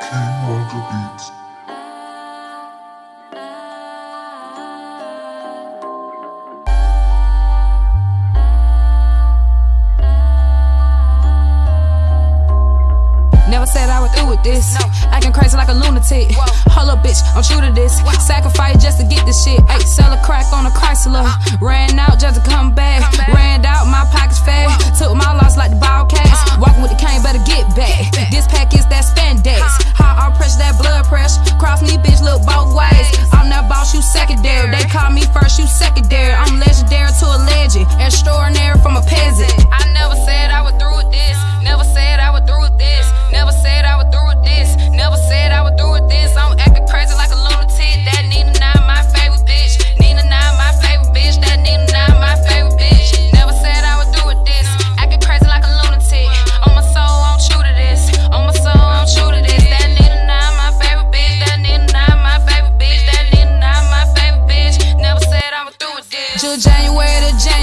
King on beats. Never said I would through with this. Acting crazy like a lunatic. Hold up, bitch, I'm true to this. Sacrifice just to get this shit. Ay, sell a crack on a Chrysler. Uh. Ran out just to come back. you secondary. I'm legendary to a legend, extraordinary from a peasant. January to January.